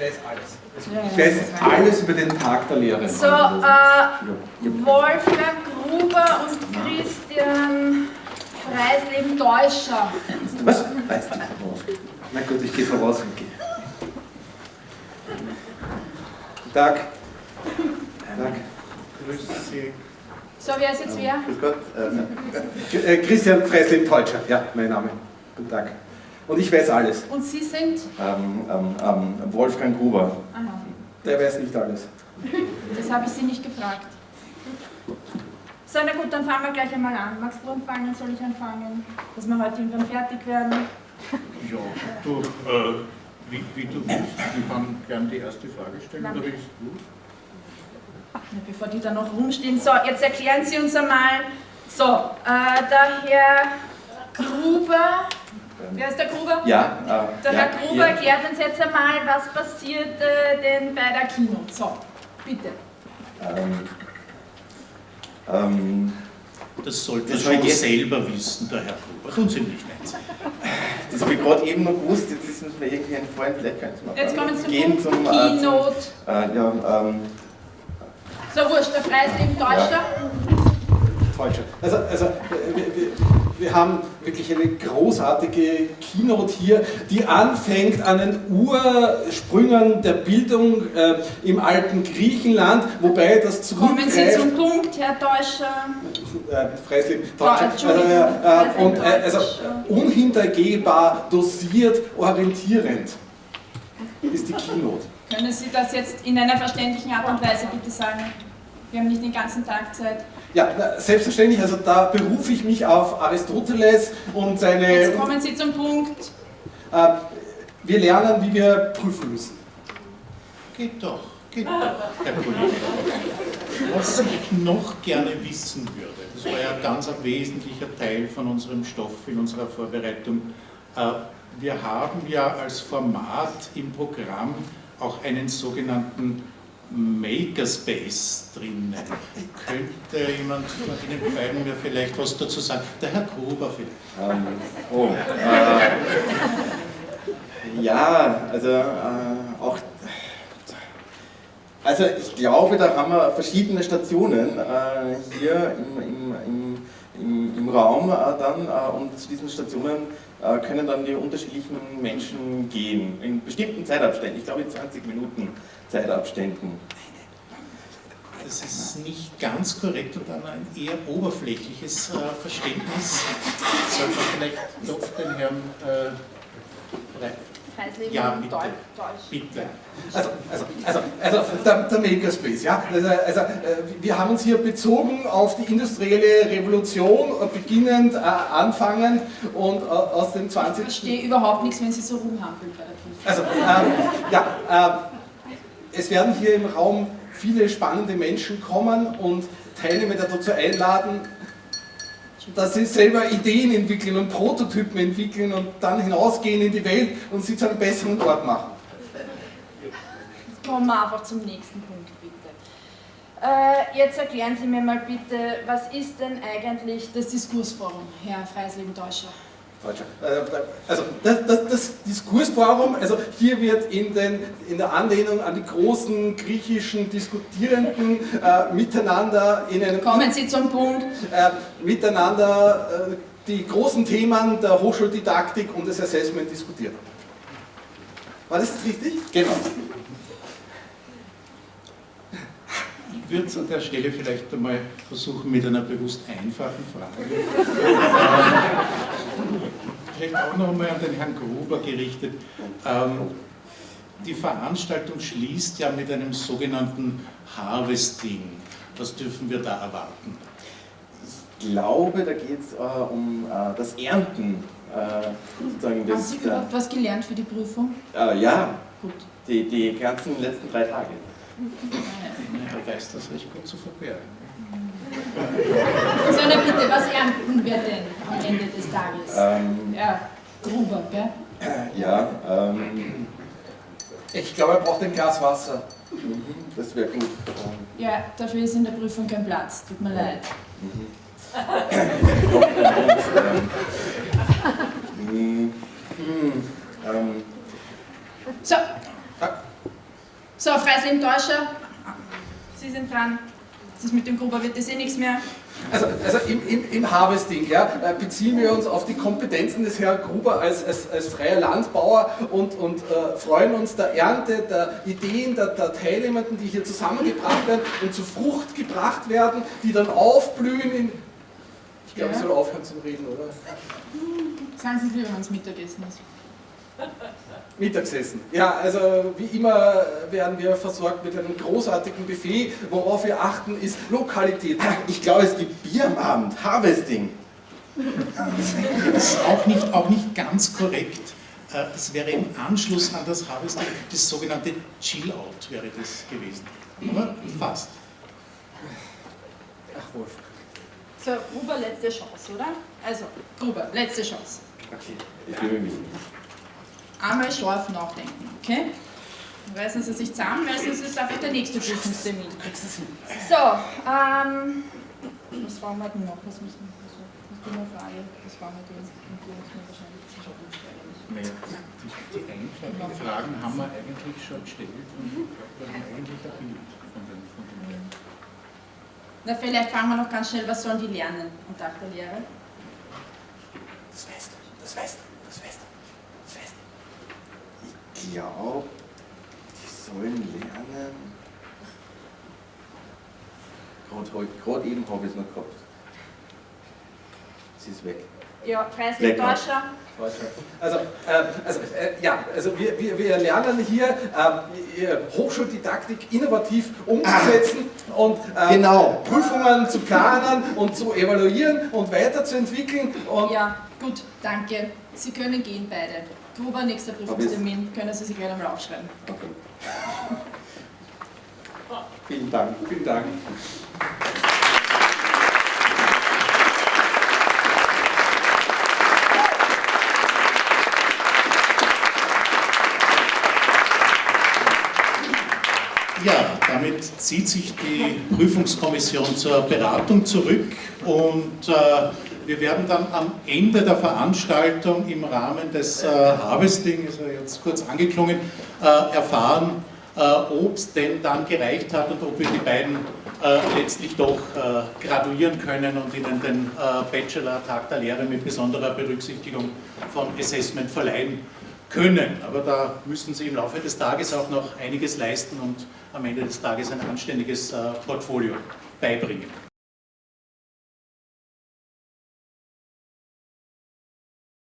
ich weiß alles. Ich weiß alles über den Tag der Lehre. So, äh, Wolfgang Gruber und Christian Freisleben Deutscher. Was? Weißt du voraus? Na gut, ich gehe voraus und gehe. Guten Tag. Tag. Grüß Sie. So, wer ist jetzt wer? Grüß Gott. Äh, äh, Christian Freisleben Deutscher, ja, mein Name. Guten Tag. Und ich weiß alles. Und Sie sind? Ähm, ähm, ähm, Wolfgang Gruber. Aha, Der weiß nicht alles. das habe ich Sie nicht gefragt. So, na gut, dann fangen wir gleich einmal an. Magst du anfangen? Soll ich anfangen? Dass wir heute irgendwann fertig werden? Ja, du, äh, wie, wie du willst. Ich kann gern die erste Frage stellen, Nein. oder willst du? Na, bevor die da noch rumstehen. So, jetzt erklären Sie uns einmal. So, äh, der Herr wer ist der Gruber? Ja, äh, Der ja, Herr Gruber ja. erklärt uns jetzt einmal, was passiert äh, denn bei der Kino. So, bitte. Ähm, ähm, Das sollte Das schon selber wissen, der Herr Gruber. Tun Sie nicht nett. das habe ich gerade eben noch gewusst, jetzt ist mir irgendwie ein Freund, vielleicht können Sie mal Jetzt kommen Sie zum gehen Punkt zum, äh, Keynote. Zum, äh, ja, ähm, So, wurscht, der Freisleben Deutscher. Deutscher. Also, also äh, wir, haben wirklich eine großartige Keynote hier, die anfängt an den Ursprüngen der Bildung äh, im alten Griechenland, wobei das Kommen Sie zum Punkt, Herr Deutscher. äh, Freisleben Deutscher. Äh, Freisleben und, äh, also Deutscher. unhintergehbar, dosiert, orientierend ist die Keynote. Können Sie das jetzt in einer verständlichen Art und Weise bitte sagen? Wir haben nicht den ganzen Tag Zeit. Ja, selbstverständlich, also da berufe ich mich auf Aristoteles und seine... Jetzt kommen Sie zum Punkt. Äh, wir lernen, wie wir prüfen müssen. Geht doch, geht doch, Herr Kollege. Was ich noch gerne wissen würde, das war ja ganz ein wesentlicher Teil von unserem Stoff in unserer Vorbereitung. Äh, Wir haben ja als Format im Programm auch einen sogenannten Makerspace drinnen. Könnte jemand von Ihnen beiden mir vielleicht was dazu sagen? Der Herr Gruber vielleicht. ähm, oh, äh, ja, also äh, auch, also ich glaube, da haben wir verschiedene Stationen äh, hier im, im, im, im, Raum äh, dann äh, und zu diesen Stationen können dann die unterschiedlichen Menschen gehen, in bestimmten Zeitabständen, ich glaube in 20 Minuten Zeitabständen. Das ist nicht ganz korrekt und dann ein eher oberflächliches äh, Verständnis. Sollte man vielleicht doch den Herrn äh, Rei- Freisleben Ja, bitte. Deu- Deutsch. bitte. Also, also, also, also der, der Makerspace, ja. Also, also, äh, wir haben uns hier bezogen auf die industrielle Revolution, äh, beginnend, äh, anfangend und äh, aus dem Ich 20. verstehe überhaupt nichts, wenn Sie so rumhampeln bei der. Also, ähm, ja, äh, es werden hier im Raum viele spannende Menschen kommen und Teilnehmer dazu einladen, dass sie selber Ideen entwickeln und Prototypen entwickeln und dann hinausgehen in die Welt und sie zu einem besseren Ort machen. Kommen wir einfach zum nächsten Punkt, bitte. Äh, jetzt erklären Sie mir mal bitte, was ist denn eigentlich das Diskursforum, Herr Freisleben Deutscher? Deutscher. Äh, Also das, das, das Diskursforum, also hier wird in, den, in der Anlehnung an die großen griechischen Diskutierenden äh, miteinander in einem Kommen Sie zum Punkt. äh, miteinander äh, die großen Themen der Hochschuldidaktik und des Assessment diskutiert. War das richtig? Genau. Ich würde es an der Stelle vielleicht einmal versuchen mit einer bewusst einfachen Frage. Vielleicht auch noch einmal an den Herrn Gruber gerichtet. Ähm, die Veranstaltung schließt ja mit einem sogenannten Harvesting. Was dürfen wir da erwarten? Ich glaube, da geht es äh, um äh, das Ernten. Äh, Haben das, Sie überhaupt was gelernt für die Prüfung? äh, ja, Gut. die, die ganzen letzten drei Tage. Er weiß das recht gut zu verbergen. So, na bitte, was ernten wir denn am Ende des Tages? Ähm, Ja, Gruber, gell? ja, ähm, Ich glaube, er braucht ein Glas Wasser. mhm, das wäre gut. Ja, dafür ist in der Prüfung kein Platz, tut mir leid. ähm, hm, ähm, So, So, Freisling Täuscher, Sie sind dran. Das mit dem Gruber wird das eh nichts mehr. Also, also im, im, im Harvesting ja, äh, beziehen wir uns auf die Kompetenzen des Herrn Gruber als, als, als freier Landbauer und, und äh, freuen uns der Ernte, der Ideen der, der Teilnehmenden, die hier zusammengebracht werden und zu Frucht gebracht werden, die dann aufblühen in... Ich glaube, ich Ja. soll aufhören zu reden, oder? Sagen Sie es lieber, wenn es Mittagessen ist. Mittagessen. Ja, also wie immer werden wir versorgt mit einem großartigen Buffet. Worauf wir achten, ist Lokalität. Ich glaube, es gibt Bier am Abend. Harvesting. Das ist auch nicht, auch nicht ganz korrekt. Äh, Das wäre im Anschluss an das Harvesting, das sogenannte Chill-Out wäre das gewesen. Aber fast. Ach, Wolf. So, Gruber, letzte Chance, oder? Also, Gruber, letzte Chance. Okay, ich bemühe mich. Einmal scharf nachdenken, okay? Reißen Sie sich zusammen, weil sonst ist einfach der nächste Prüfungstermin. So, ähm, was war wir denn noch? Was müssen wir so? Das ist eine Frage. Das war wir die, die uns mir wahrscheinlich. Die einfachen Fragen haben wir eigentlich schon gestellt und wir haben eigentlich ein Bild von den, von den Na, vielleicht fragen wir noch ganz schnell, was sollen die lernen am Tag der Lehre? Das weißt du, das weißt du, das weißt du, das weißt du. Ich glaube, die sollen lernen. Gerade eben habe ich es noch gehabt. Sie ist weg. Ja, Preislich. Deutscher. Also, äh, also äh, ja, also wir, wir, wir lernen hier äh, Hochschuldidaktik innovativ umzusetzen und äh, Genau. Prüfungen zu planen und zu evaluieren und weiterzuentwickeln. Und Ja, gut, danke. Sie können gehen beide. Gruber, nächster Prüfungstermin. Können Sie sich gleich einmal aufschreiben. Okay. Vielen Dank. vielen Dank. Damit zieht sich die Prüfungskommission zur Beratung zurück und äh, wir werden dann am Ende der Veranstaltung im Rahmen des äh, Harvesting, ist jetzt kurz angeklungen, äh, erfahren, äh, ob es denn dann gereicht hat und ob wir die beiden äh, letztlich doch äh, graduieren können und ihnen den äh, Bachelor Tag der Lehre mit besonderer Berücksichtigung von Assessment verleihen können. Aber da müssen Sie im Laufe des Tages auch noch einiges leisten und am Ende des Tages ein anständiges äh, Portfolio beibringen.